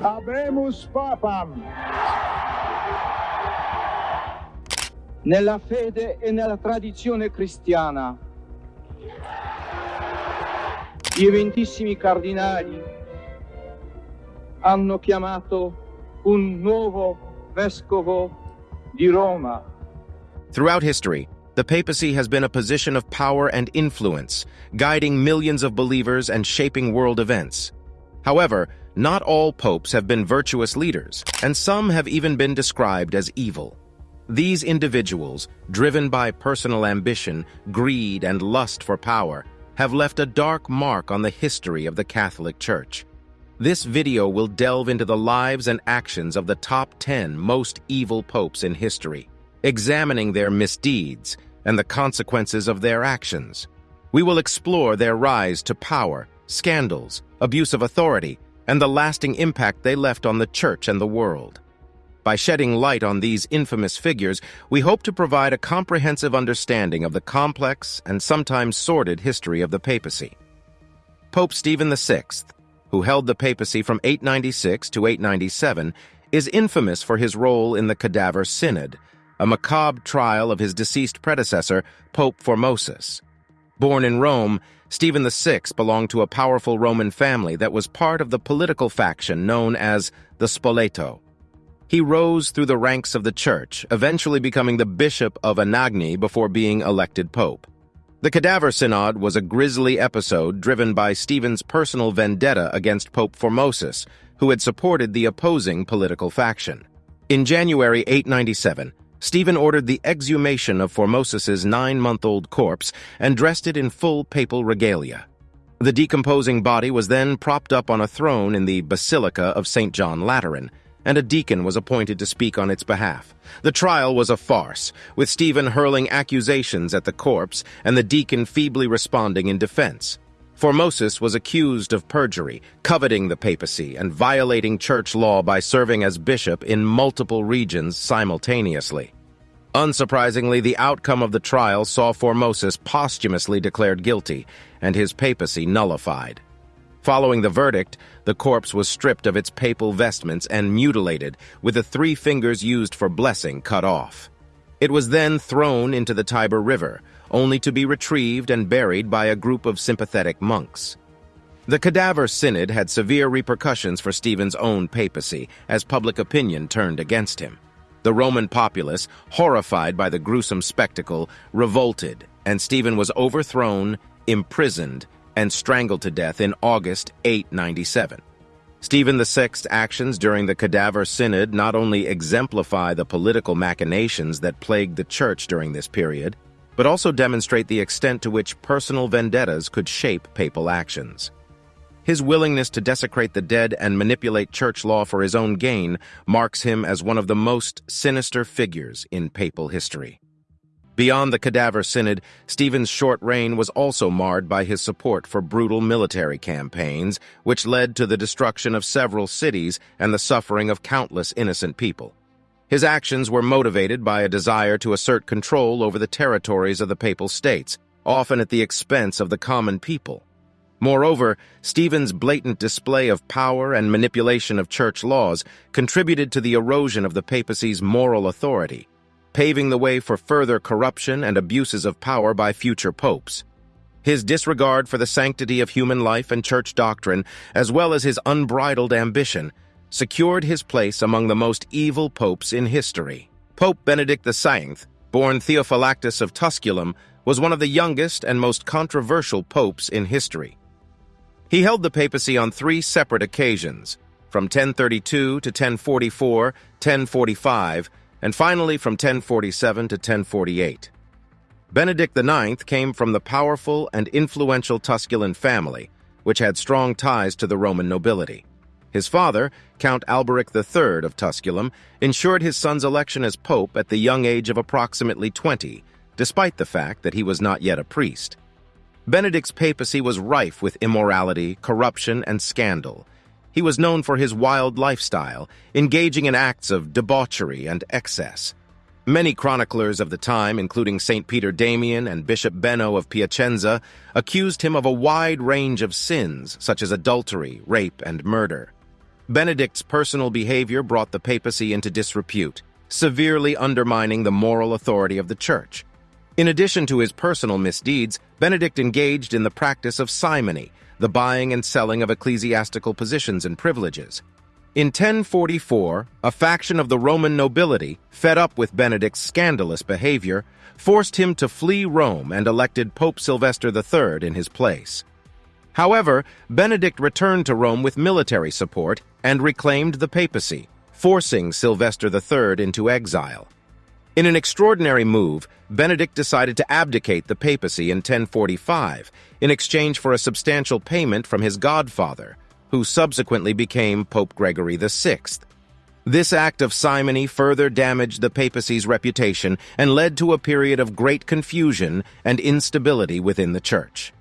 Habemus Papam. Nella fede e nella tradizione cristiana, gli eventissimi cardinali hanno chiamato un nuovo vescovo di Roma. Throughout history, the papacy has been a position of power and influence, guiding millions of believers and shaping world events. However, not all popes have been virtuous leaders, and some have even been described as evil. These individuals, driven by personal ambition, greed, and lust for power, have left a dark mark on the history of the Catholic Church. This video will delve into the lives and actions of the top 10 most evil popes in history, examining their misdeeds and the consequences of their actions. We will explore their rise to power, scandals, abuse of authority, and the lasting impact they left on the church and the world. By shedding light on these infamous figures, we hope to provide a comprehensive understanding of the complex and sometimes sordid history of the papacy. Pope Stephen VI, who held the papacy from 896 to 897, is infamous for his role in the Cadaver Synod, a macabre trial of his deceased predecessor, Pope Formosus. Born in Rome, Stephen VI belonged to a powerful Roman family that was part of the political faction known as the Spoleto. He rose through the ranks of the church, eventually becoming the bishop of Anagni before being elected pope. The Cadaver Synod was a grisly episode driven by Stephen's personal vendetta against Pope Formosus, who had supported the opposing political faction. In January 897, Stephen ordered the exhumation of Formosus's nine-month-old corpse and dressed it in full papal regalia. The decomposing body was then propped up on a throne in the Basilica of St. John Lateran, and a deacon was appointed to speak on its behalf. The trial was a farce, with Stephen hurling accusations at the corpse and the deacon feebly responding in defense. Formosus was accused of perjury, coveting the papacy, and violating church law by serving as bishop in multiple regions simultaneously. Unsurprisingly, the outcome of the trial saw Formosus posthumously declared guilty and his papacy nullified. Following the verdict, the corpse was stripped of its papal vestments and mutilated, with the three fingers used for blessing cut off. It was then thrown into the Tiber River, only to be retrieved and buried by a group of sympathetic monks. The Cadaver Synod had severe repercussions for Stephen's own papacy, as public opinion turned against him. The Roman populace, horrified by the gruesome spectacle, revolted, and Stephen was overthrown, imprisoned, and strangled to death in August 897. Stephen VI's actions during the Cadaver Synod not only exemplify the political machinations that plagued the Church during this period, but also demonstrate the extent to which personal vendettas could shape papal actions. His willingness to desecrate the dead and manipulate church law for his own gain marks him as one of the most sinister figures in papal history. Beyond the Cadaver Synod, Stephen's short reign was also marred by his support for brutal military campaigns, which led to the destruction of several cities and the suffering of countless innocent people. His actions were motivated by a desire to assert control over the territories of the Papal States, often at the expense of the common people. Moreover, Stephen's blatant display of power and manipulation of church laws contributed to the erosion of the papacy's moral authority, paving the way for further corruption and abuses of power by future popes. His disregard for the sanctity of human life and church doctrine, as well as his unbridled ambition, secured his place among the most evil popes in history. Pope Benedict XIX, born Theophylactus of Tusculum, was one of the youngest and most controversial popes in history. He held the papacy on three separate occasions, from 1032 to 1044, 1045, and finally from 1047 to 1048. Benedict IX came from the powerful and influential Tusculan family, which had strong ties to the Roman nobility. His father, Count Alberic III of Tusculum, ensured his son's election as pope at the young age of approximately 20, despite the fact that he was not yet a priest. Benedict's papacy was rife with immorality, corruption, and scandal, he was known for his wild lifestyle, engaging in acts of debauchery and excess. Many chroniclers of the time, including St. Peter Damian and Bishop Benno of Piacenza, accused him of a wide range of sins, such as adultery, rape, and murder. Benedict's personal behavior brought the papacy into disrepute, severely undermining the moral authority of the Church. In addition to his personal misdeeds, Benedict engaged in the practice of simony, the buying and selling of ecclesiastical positions and privileges. In 1044, a faction of the Roman nobility, fed up with Benedict's scandalous behavior, forced him to flee Rome and elected Pope Sylvester III in his place. However, Benedict returned to Rome with military support and reclaimed the papacy, forcing Sylvester III into exile. In an extraordinary move, Benedict decided to abdicate the papacy in 1045 in exchange for a substantial payment from his godfather, who subsequently became Pope Gregory VI. This act of simony further damaged the papacy's reputation and led to a period of great confusion and instability within the church.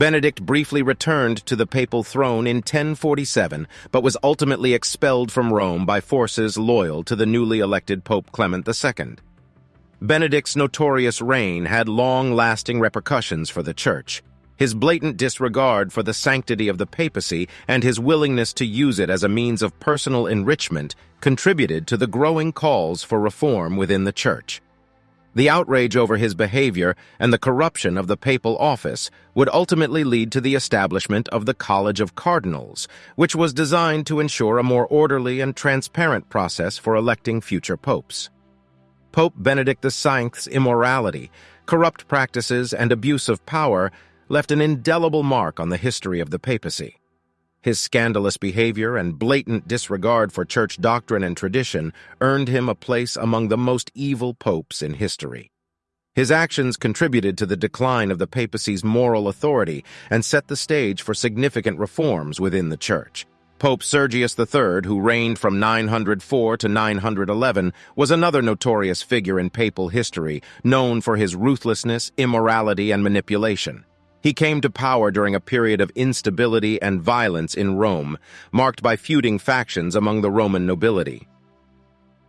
Benedict briefly returned to the papal throne in 1047, but was ultimately expelled from Rome by forces loyal to the newly elected Pope Clement II. Benedict's notorious reign had long-lasting repercussions for the Church. His blatant disregard for the sanctity of the papacy and his willingness to use it as a means of personal enrichment contributed to the growing calls for reform within the Church. The outrage over his behavior and the corruption of the papal office would ultimately lead to the establishment of the College of Cardinals, which was designed to ensure a more orderly and transparent process for electing future popes. Pope Benedict VI's immorality, corrupt practices, and abuse of power left an indelible mark on the history of the papacy. His scandalous behavior and blatant disregard for church doctrine and tradition earned him a place among the most evil popes in history. His actions contributed to the decline of the papacy's moral authority and set the stage for significant reforms within the church. Pope Sergius III, who reigned from 904 to 911, was another notorious figure in papal history, known for his ruthlessness, immorality, and manipulation. He came to power during a period of instability and violence in Rome, marked by feuding factions among the Roman nobility.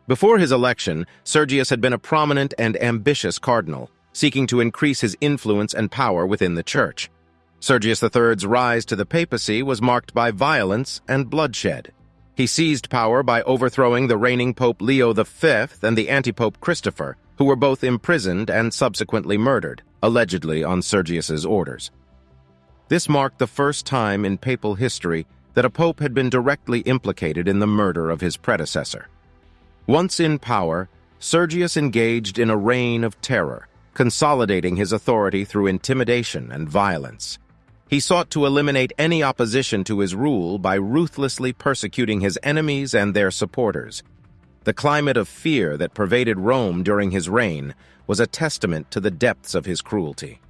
Before his election, Sergius had been a prominent and ambitious cardinal, seeking to increase his influence and power within the church. Sergius III's rise to the papacy was marked by violence and bloodshed. He seized power by overthrowing the reigning Pope Leo V and the antipope Christopher, who were both imprisoned and subsequently murdered allegedly on Sergius's orders. This marked the first time in papal history that a pope had been directly implicated in the murder of his predecessor. Once in power, Sergius engaged in a reign of terror, consolidating his authority through intimidation and violence. He sought to eliminate any opposition to his rule by ruthlessly persecuting his enemies and their supporters. The climate of fear that pervaded Rome during his reign was a testament to the depths of his cruelty.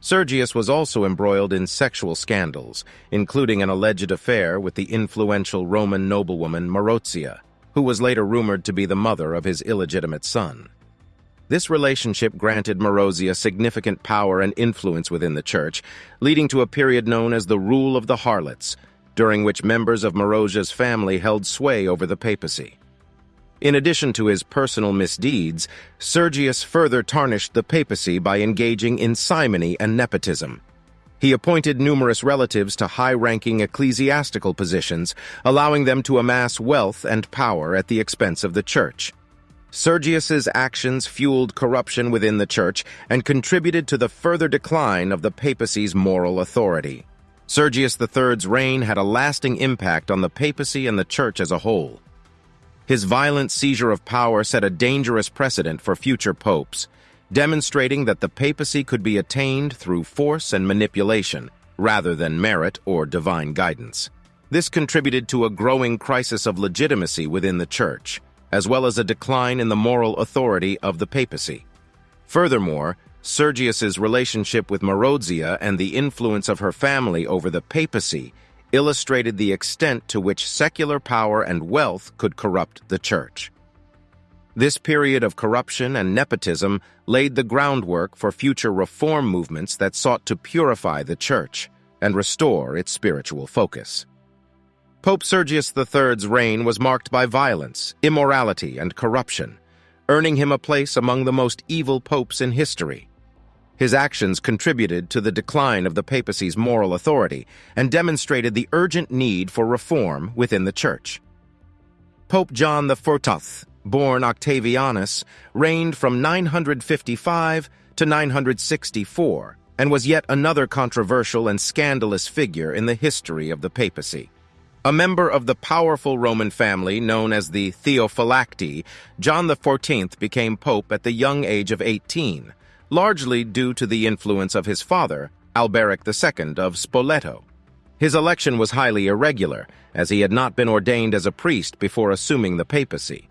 Sergius was also embroiled in sexual scandals, including an alleged affair with the influential Roman noblewoman Marozia, who was later rumored to be the mother of his illegitimate son. This relationship granted Marozia significant power and influence within the church, leading to a period known as the Rule of the Harlots, during which members of Marozia's family held sway over the papacy. In addition to his personal misdeeds, Sergius further tarnished the papacy by engaging in simony and nepotism. He appointed numerous relatives to high-ranking ecclesiastical positions, allowing them to amass wealth and power at the expense of the church. Sergius's actions fueled corruption within the church and contributed to the further decline of the papacy's moral authority. Sergius III's reign had a lasting impact on the papacy and the church as a whole. His violent seizure of power set a dangerous precedent for future popes, demonstrating that the papacy could be attained through force and manipulation, rather than merit or divine guidance. This contributed to a growing crisis of legitimacy within the Church, as well as a decline in the moral authority of the papacy. Furthermore, Sergius's relationship with Marozia and the influence of her family over the papacy illustrated the extent to which secular power and wealth could corrupt the church. This period of corruption and nepotism laid the groundwork for future reform movements that sought to purify the church and restore its spiritual focus. Pope Sergius III's reign was marked by violence, immorality, and corruption, earning him a place among the most evil popes in history. His actions contributed to the decline of the papacy's moral authority and demonstrated the urgent need for reform within the Church. Pope John the XIV, born Octavianus, reigned from 955 to 964 and was yet another controversial and scandalous figure in the history of the papacy. A member of the powerful Roman family known as the Theophylacti, John XIV became pope at the young age of 18, largely due to the influence of his father, Alberic II of Spoleto. His election was highly irregular, as he had not been ordained as a priest before assuming the papacy.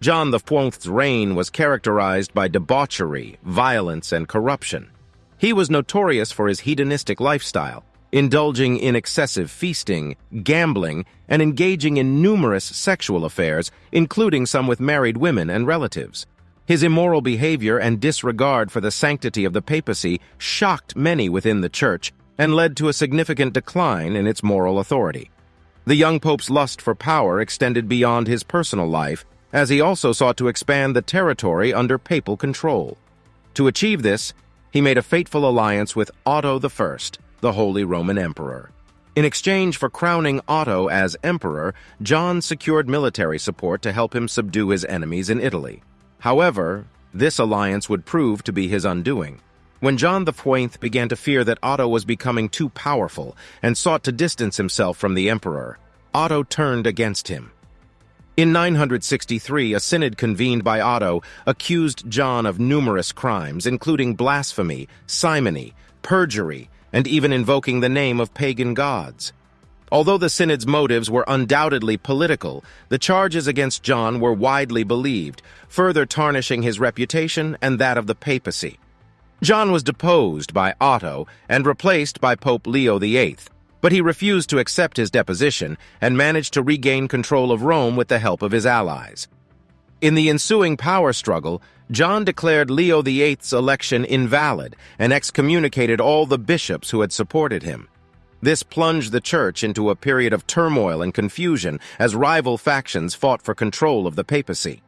John XIV's reign was characterized by debauchery, violence, and corruption. He was notorious for his hedonistic lifestyle, indulging in excessive feasting, gambling, and engaging in numerous sexual affairs, including some with married women and relatives. His immoral behavior and disregard for the sanctity of the papacy shocked many within the church and led to a significant decline in its moral authority. The young pope's lust for power extended beyond his personal life, as he also sought to expand the territory under papal control. To achieve this, he made a fateful alliance with Otto I, the Holy Roman Emperor. In exchange for crowning Otto as emperor, John secured military support to help him subdue his enemies in Italy. However, this alliance would prove to be his undoing. When John XIV began to fear that Otto was becoming too powerful and sought to distance himself from the emperor, Otto turned against him. In 963, a synod convened by Otto accused John of numerous crimes, including blasphemy, simony, perjury, and even invoking the name of pagan gods. Although the synod's motives were undoubtedly political, the charges against John were widely believed, further tarnishing his reputation and that of the papacy. John was deposed by Otto and replaced by Pope Leo VIII, but he refused to accept his deposition and managed to regain control of Rome with the help of his allies. In the ensuing power struggle, John declared Leo VIII's election invalid and excommunicated all the bishops who had supported him. This plunged the church into a period of turmoil and confusion as rival factions fought for control of the papacy.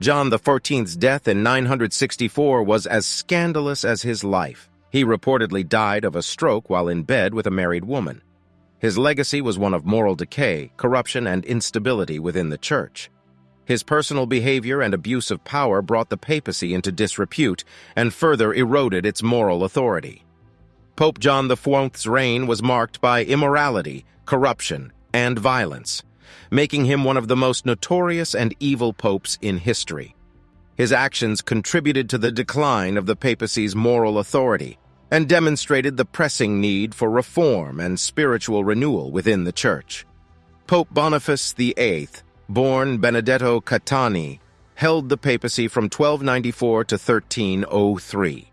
John XIV's death in 964 was as scandalous as his life. He reportedly died of a stroke while in bed with a married woman. His legacy was one of moral decay, corruption, and instability within the church. His personal behavior and abuse of power brought the papacy into disrepute and further eroded its moral authority. Pope John XIV's reign was marked by immorality, corruption, and violence, making him one of the most notorious and evil popes in history. His actions contributed to the decline of the papacy's moral authority and demonstrated the pressing need for reform and spiritual renewal within the Church. Pope Boniface VIII, born Benedetto Caetani, held the papacy from 1294 to 1303.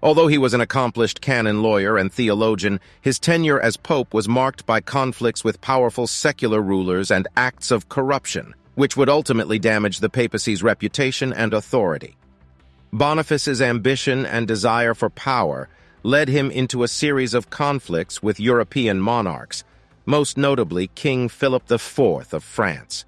Although he was an accomplished canon lawyer and theologian, his tenure as pope was marked by conflicts with powerful secular rulers and acts of corruption, which would ultimately damage the papacy's reputation and authority. Boniface's ambition and desire for power led him into a series of conflicts with European monarchs, most notably King Philip IV of France.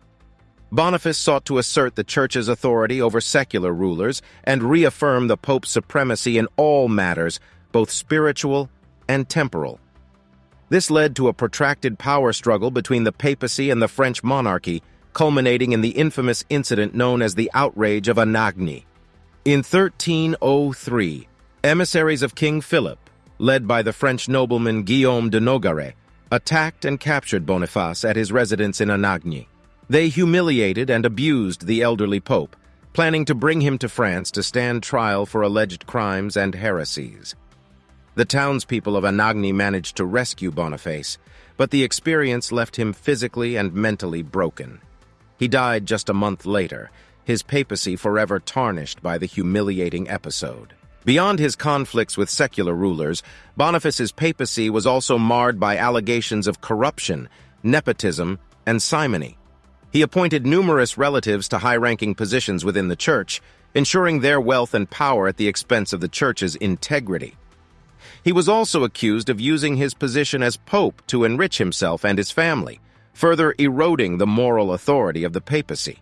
Boniface sought to assert the Church's authority over secular rulers and reaffirm the Pope's supremacy in all matters, both spiritual and temporal. This led to a protracted power struggle between the papacy and the French monarchy, culminating in the infamous incident known as the Outrage of Anagni. In 1303, emissaries of King Philip, led by the French nobleman Guillaume de Nogaret, attacked and captured Boniface at his residence in Anagni. They humiliated and abused the elderly pope, planning to bring him to France to stand trial for alleged crimes and heresies. The townspeople of Anagni managed to rescue Boniface, but the experience left him physically and mentally broken. He died just a month later, his papacy forever tarnished by the humiliating episode. Beyond his conflicts with secular rulers, Boniface's papacy was also marred by allegations of corruption, nepotism, and simony. He appointed numerous relatives to high-ranking positions within the church, ensuring their wealth and power at the expense of the church's integrity. He was also accused of using his position as pope to enrich himself and his family, further eroding the moral authority of the papacy.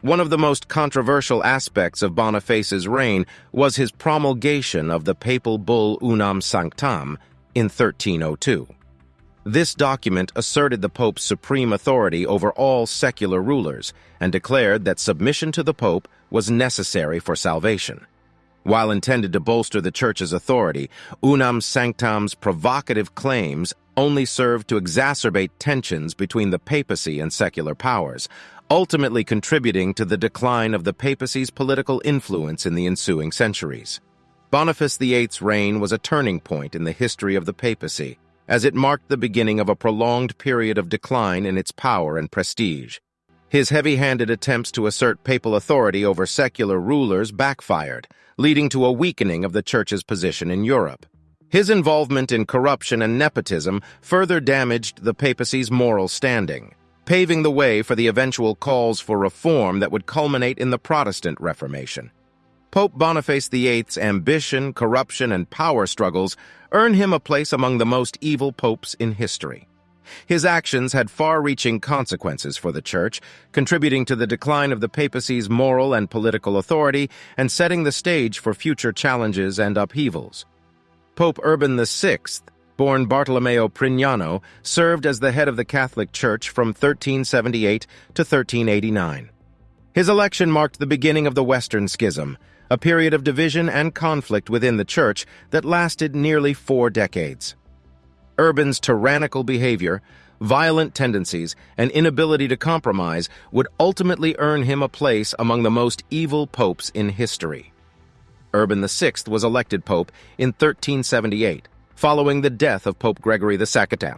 One of the most controversial aspects of Boniface's reign was his promulgation of the papal bull Unam Sanctam in 1302. This document asserted the Pope's supreme authority over all secular rulers and declared that submission to the Pope was necessary for salvation. While intended to bolster the Church's authority, Unam Sanctam's provocative claims only served to exacerbate tensions between the papacy and secular powers, ultimately contributing to the decline of the papacy's political influence in the ensuing centuries. Boniface VIII's reign was a turning point in the history of the papacy, as it marked the beginning of a prolonged period of decline in its power and prestige. His heavy-handed attempts to assert papal authority over secular rulers backfired, leading to a weakening of the Church's position in Europe. His involvement in corruption and nepotism further damaged the papacy's moral standing paving the way for the eventual calls for reform that would culminate in the Protestant Reformation. Pope Boniface VIII's ambition, corruption, and power struggles earn him a place among the most evil popes in history. His actions had far-reaching consequences for the Church, contributing to the decline of the papacy's moral and political authority and setting the stage for future challenges and upheavals. Pope Urban VI born Bartolomeo Prignano, served as the head of the Catholic Church from 1378 to 1389. His election marked the beginning of the Western Schism, a period of division and conflict within the Church that lasted nearly four decades. Urban's tyrannical behavior, violent tendencies, and inability to compromise would ultimately earn him a place among the most evil popes in history. Urban VI was elected pope in 1378, following the death of Pope Gregory the II.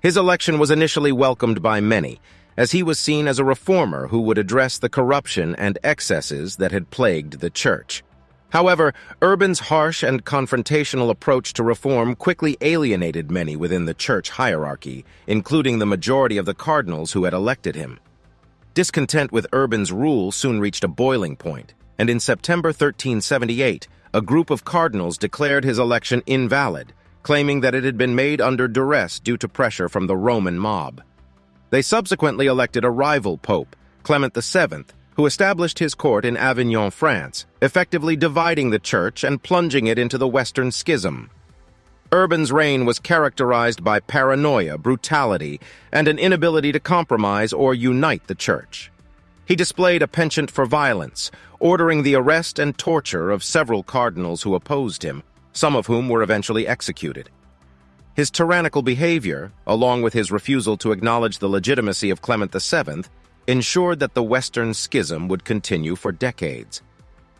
His election was initially welcomed by many, as he was seen as a reformer who would address the corruption and excesses that had plagued the Church. However, Urban's harsh and confrontational approach to reform quickly alienated many within the church hierarchy, including the majority of the cardinals who had elected him. Discontent with Urban's rule soon reached a boiling point, and in September 1378, a group of cardinals declared his election invalid, claiming that it had been made under duress due to pressure from the Roman mob. They subsequently elected a rival pope, Clement VII, who established his court in Avignon, France, effectively dividing the church and plunging it into the Western Schism. Urban's reign was characterized by paranoia, brutality, and an inability to compromise or unite the church. He displayed a penchant for violence, ordering the arrest and torture of several cardinals who opposed him, some of whom were eventually executed. His tyrannical behavior, along with his refusal to acknowledge the legitimacy of Clement VII, ensured that the Western Schism would continue for decades.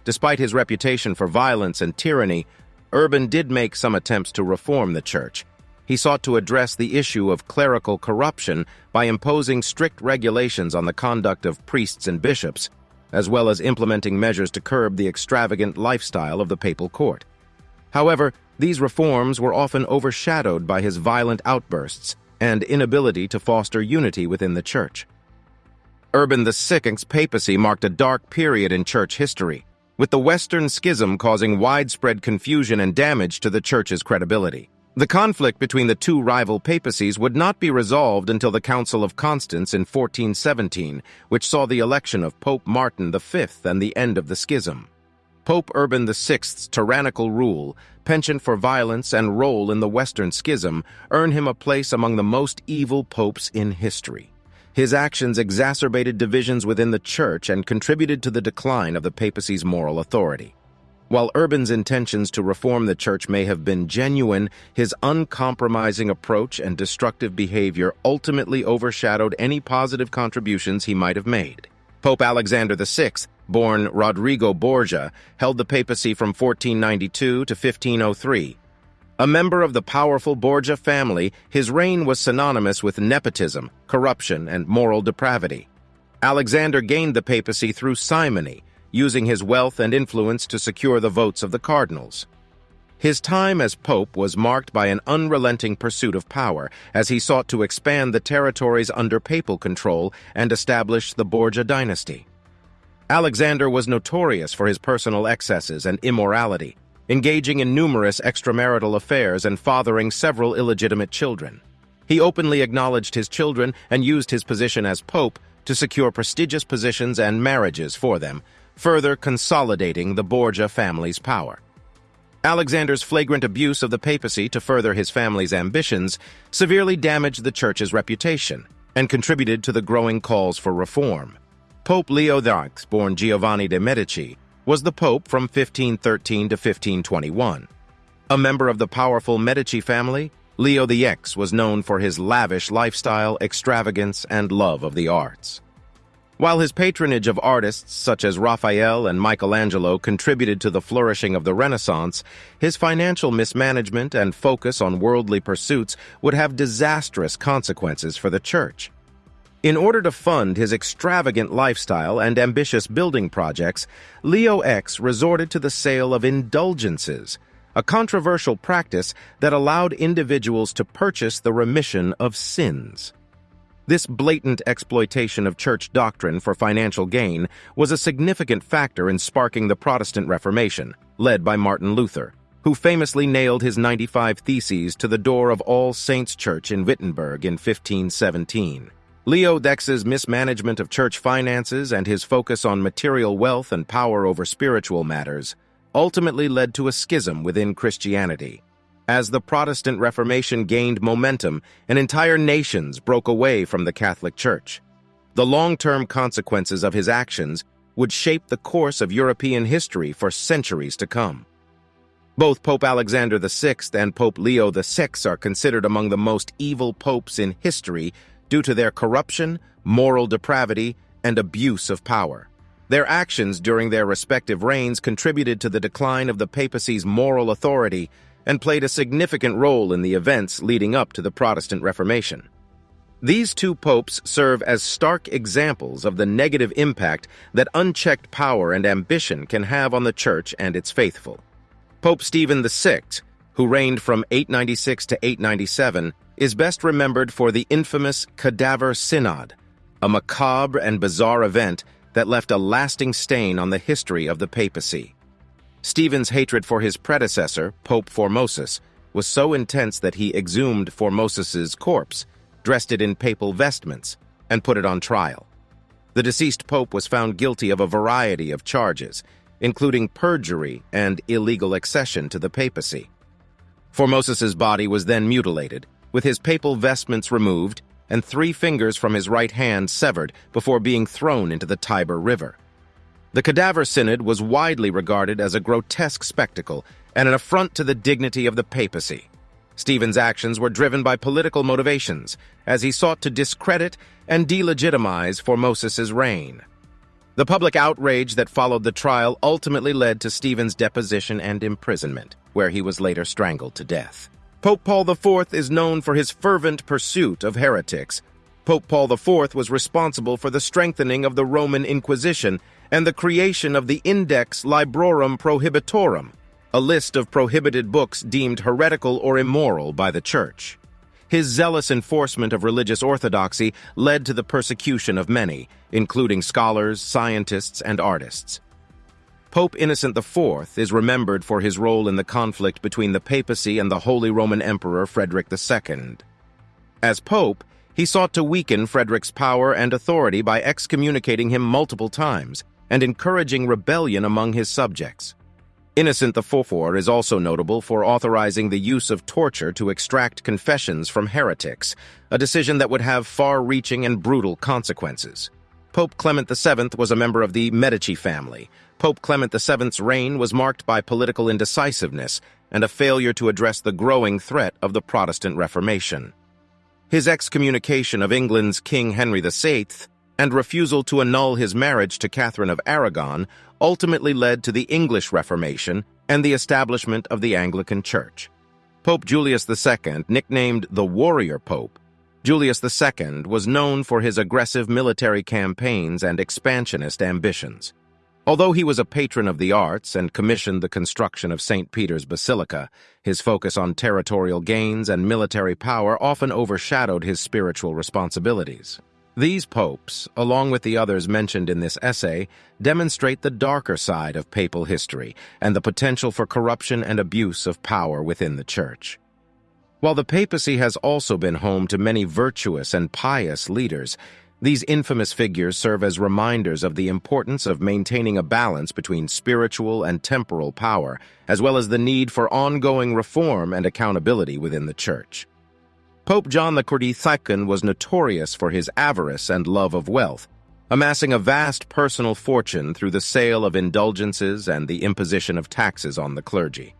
Despite his reputation for violence and tyranny, Urban did make some attempts to reform the Church, he sought to address the issue of clerical corruption by imposing strict regulations on the conduct of priests and bishops, as well as implementing measures to curb the extravagant lifestyle of the papal court. However, these reforms were often overshadowed by his violent outbursts and inability to foster unity within the church. Urban VI's papacy marked a dark period in church history, with the Western Schism causing widespread confusion and damage to the church's credibility. The conflict between the two rival papacies would not be resolved until the Council of Constance in 1417, which saw the election of Pope Martin V and the end of the schism. Pope Urban VI's tyrannical rule, penchant for violence, and role in the Western Schism earn him a place among the most evil popes in history. His actions exacerbated divisions within the Church and contributed to the decline of the papacy's moral authority. While Urban's intentions to reform the church may have been genuine, his uncompromising approach and destructive behavior ultimately overshadowed any positive contributions he might have made. Pope Alexander VI, born Rodrigo Borgia, held the papacy from 1492 to 1503. A member of the powerful Borgia family, his reign was synonymous with nepotism, corruption, and moral depravity. Alexander gained the papacy through simony, using his wealth and influence to secure the votes of the cardinals. His time as pope was marked by an unrelenting pursuit of power as he sought to expand the territories under papal control and establish the Borgia dynasty. Alexander was notorious for his personal excesses and immorality, engaging in numerous extramarital affairs and fathering several illegitimate children. He openly acknowledged his children and used his position as pope to secure prestigious positions and marriages for them, further consolidating the Borgia family's power. Alexander's flagrant abuse of the papacy to further his family's ambitions severely damaged the church's reputation and contributed to the growing calls for reform. Pope Leo X, born Giovanni de' Medici, was the pope from 1513 to 1521. A member of the powerful Medici family, Leo X was known for his lavish lifestyle, extravagance, and love of the arts. While his patronage of artists such as Raphael and Michelangelo contributed to the flourishing of the Renaissance, his financial mismanagement and focus on worldly pursuits would have disastrous consequences for the church. In order to fund his extravagant lifestyle and ambitious building projects, Leo X resorted to the sale of indulgences, a controversial practice that allowed individuals to purchase the remission of sins. This blatant exploitation of church doctrine for financial gain was a significant factor in sparking the Protestant Reformation, led by Martin Luther, who famously nailed his 95 Theses to the door of All Saints Church in Wittenberg in 1517. Leo X's mismanagement of church finances and his focus on material wealth and power over spiritual matters ultimately led to a schism within Christianity, as the Protestant Reformation gained momentum and entire nations broke away from the Catholic Church. The long-term consequences of his actions would shape the course of European history for centuries to come. Both Pope Alexander VI and Pope Leo VI are considered among the most evil popes in history due to their corruption, moral depravity, and abuse of power. Their actions during their respective reigns contributed to the decline of the papacy's moral authority and played a significant role in the events leading up to the Protestant Reformation. These two popes serve as stark examples of the negative impact that unchecked power and ambition can have on the Church and its faithful. Pope Stephen VI, who reigned from 896 to 897, is best remembered for the infamous Cadaver Synod, a macabre and bizarre event that left a lasting stain on the history of the papacy. Stephen's hatred for his predecessor, Pope Formosus, was so intense that he exhumed Formosus's corpse, dressed it in papal vestments, and put it on trial. The deceased pope was found guilty of a variety of charges, including perjury and illegal accession to the papacy. Formosus's body was then mutilated, with his papal vestments removed and three fingers from his right hand severed before being thrown into the Tiber River. The Cadaver Synod was widely regarded as a grotesque spectacle and an affront to the dignity of the papacy. Stephen's actions were driven by political motivations, as he sought to discredit and delegitimize Formosus's reign. The public outrage that followed the trial ultimately led to Stephen's deposition and imprisonment, where he was later strangled to death. Pope Paul IV is known for his fervent pursuit of heretics. Pope Paul IV was responsible for the strengthening of the Roman Inquisition and the creation of the Index Librorum Prohibitorum, a list of prohibited books deemed heretical or immoral by the Church. His zealous enforcement of religious orthodoxy led to the persecution of many, including scholars, scientists, and artists. Pope Innocent IV is remembered for his role in the conflict between the papacy and the Holy Roman Emperor Frederick II. As pope, he sought to weaken Frederick's power and authority by excommunicating him multiple times and encouraging rebellion among his subjects. Innocent IV is also notable for authorizing the use of torture to extract confessions from heretics, a decision that would have far-reaching and brutal consequences. Pope Clement VII was a member of the Medici family, Pope Clement VII's reign was marked by political indecisiveness and a failure to address the growing threat of the Protestant Reformation. His excommunication of England's King Henry VIII and refusal to annul his marriage to Catherine of Aragon ultimately led to the English Reformation and the establishment of the Anglican Church. Pope Julius II, nicknamed the Warrior Pope, Julius II was known for his aggressive military campaigns and expansionist ambitions. Although he was a patron of the arts and commissioned the construction of St. Peter's Basilica, his focus on territorial gains and military power often overshadowed his spiritual responsibilities. These popes, along with the others mentioned in this essay, demonstrate the darker side of papal history and the potential for corruption and abuse of power within the Church. While the papacy has also been home to many virtuous and pious leaders, These infamous figures serve as reminders of the importance of maintaining a balance between spiritual and temporal power, as well as the need for ongoing reform and accountability within the Church. Pope John the XXII was notorious for his avarice and love of wealth, amassing a vast personal fortune through the sale of indulgences and the imposition of taxes on the clergy.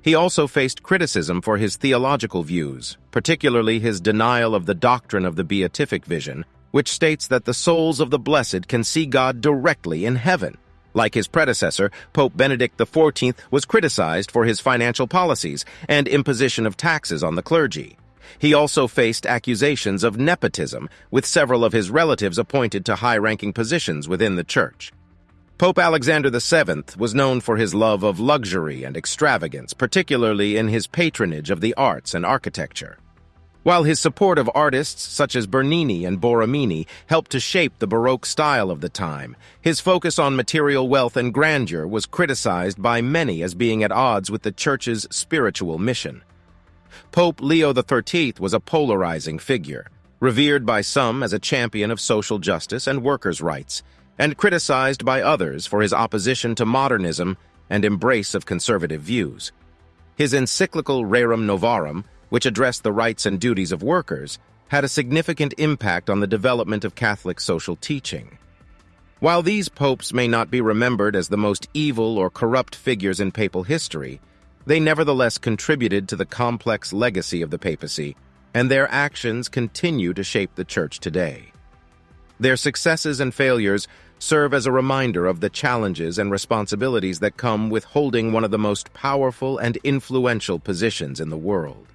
He also faced criticism for his theological views, particularly his denial of the doctrine of the beatific vision, which states that the souls of the blessed can see God directly in heaven. Like his predecessor, Pope Benedict XIV was criticized for his financial policies and imposition of taxes on the clergy. He also faced accusations of nepotism, with several of his relatives appointed to high-ranking positions within the church. Pope Alexander VII was known for his love of luxury and extravagance, particularly in his patronage of the arts and architecture. While his support of artists such as Bernini and Borromini helped to shape the Baroque style of the time, his focus on material wealth and grandeur was criticized by many as being at odds with the Church's spiritual mission. Pope Leo XIII was a polarizing figure, revered by some as a champion of social justice and workers' rights, and criticized by others for his opposition to modernism and embrace of conservative views. His encyclical Rerum Novarum which addressed the rights and duties of workers, had a significant impact on the development of Catholic social teaching. While these popes may not be remembered as the most evil or corrupt figures in papal history, they nevertheless contributed to the complex legacy of the papacy, and their actions continue to shape the Church today. Their successes and failures serve as a reminder of the challenges and responsibilities that come with holding one of the most powerful and influential positions in the world.